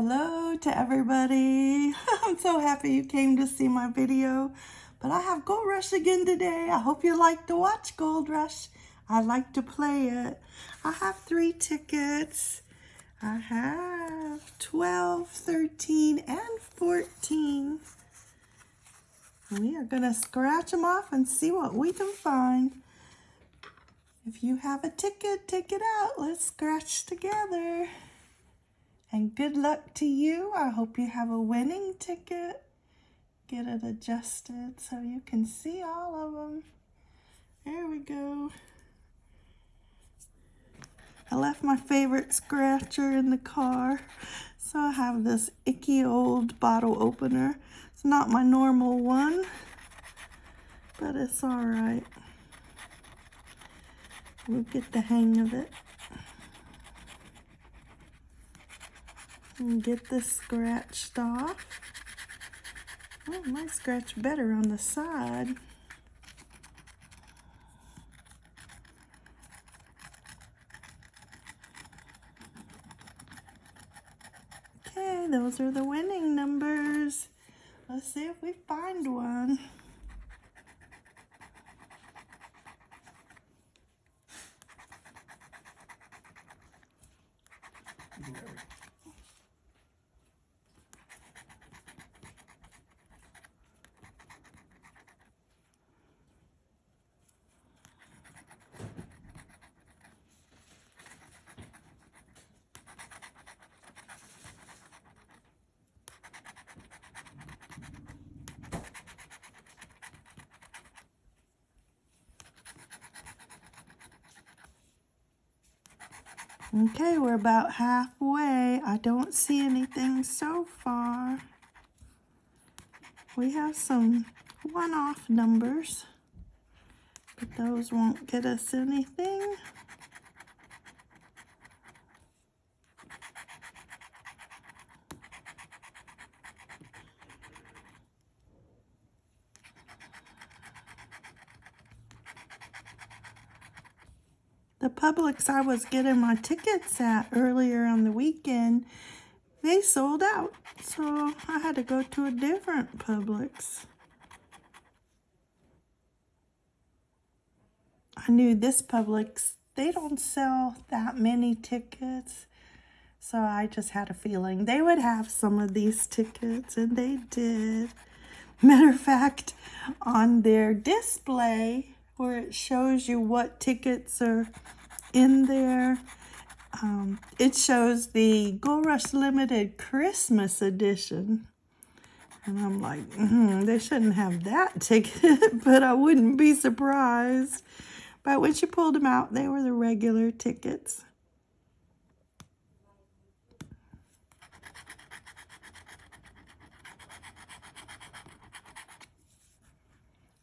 Hello to everybody. I'm so happy you came to see my video. But I have Gold Rush again today. I hope you like to watch Gold Rush. I like to play it. I have three tickets. I have 12, 13, and 14. We are going to scratch them off and see what we can find. If you have a ticket, take it out. Let's scratch together. And good luck to you. I hope you have a winning ticket. Get it adjusted so you can see all of them. There we go. I left my favorite scratcher in the car. So I have this icky old bottle opener. It's not my normal one, but it's all right. We'll get the hang of it. And get this scratched off. Oh, might scratch better on the side. Okay, those are the winning numbers. Let's see if we find one. Okay, we're about halfway. I don't see anything so far. We have some one-off numbers, but those won't get us anything. The Publix I was getting my tickets at earlier on the weekend, they sold out. So I had to go to a different Publix. I knew this Publix, they don't sell that many tickets. So I just had a feeling they would have some of these tickets, and they did. Matter of fact, on their display, where it shows you what tickets are in there. Um, it shows the Gold Rush Limited Christmas Edition. And I'm like, mm, they shouldn't have that ticket, but I wouldn't be surprised. But when she pulled them out, they were the regular tickets.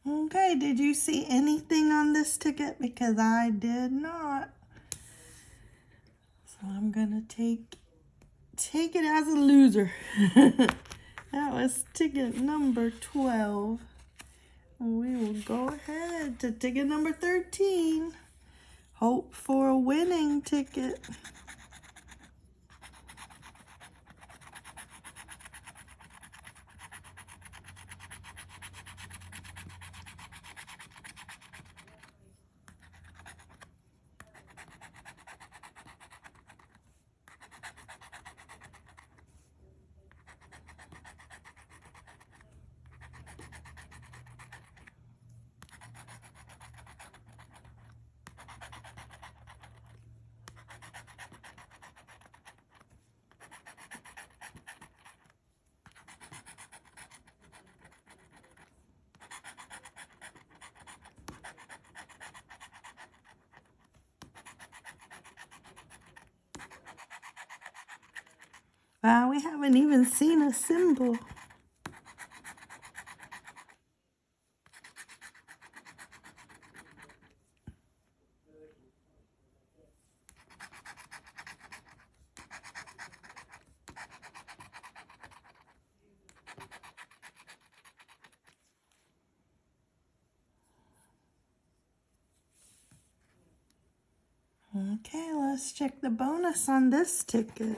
Okay, did you see anything on this ticket? Because I did not. I'm gonna take take it as a loser. that was ticket number 12. We will go ahead to ticket number 13. Hope for a winning ticket. Wow, we haven't even seen a symbol. Okay, let's check the bonus on this ticket.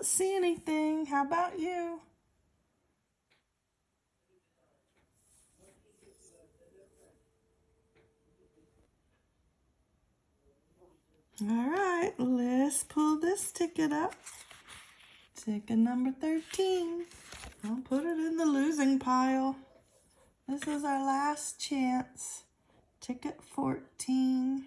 Don't see anything. How about you? All right, let's pull this ticket up. Ticket number 13. I'll put it in the losing pile. This is our last chance. Ticket 14.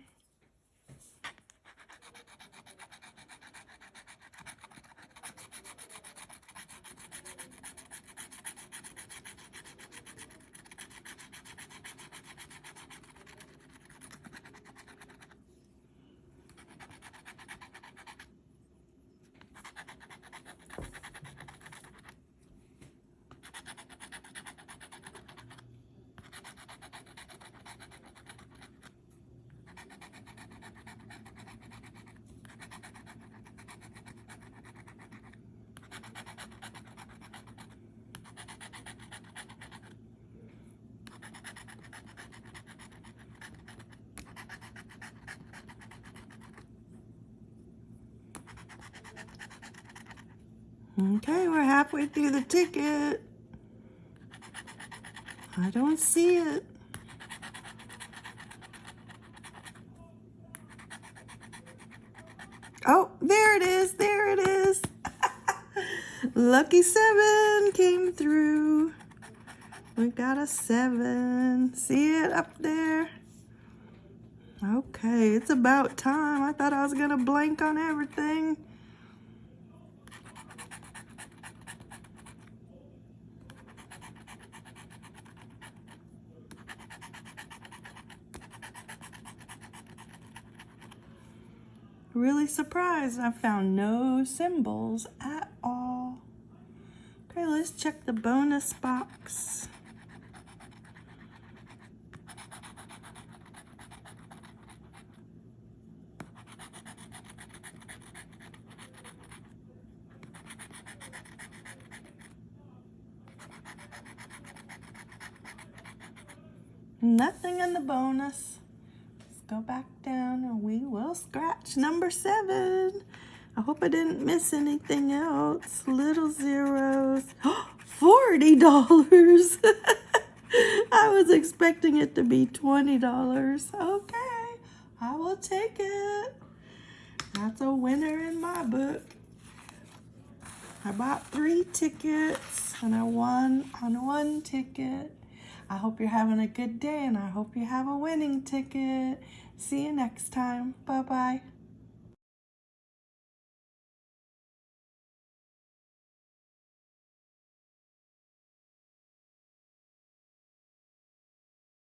Okay, we're halfway through the ticket. I don't see it. Oh, there it is. There it is. Lucky seven came through. We got a seven. See it up there? Okay, it's about time. I thought I was going to blank on everything. Really surprised I found no symbols at all. Okay, let's check the bonus box. Nothing in the bonus go back down and we will scratch number seven. I hope I didn't miss anything else. Little zeros. $40. I was expecting it to be $20. Okay, I will take it. That's a winner in my book. I bought three tickets and I won on one ticket. I hope you're having a good day and I hope you have a winning ticket. See you next time. Bye-bye.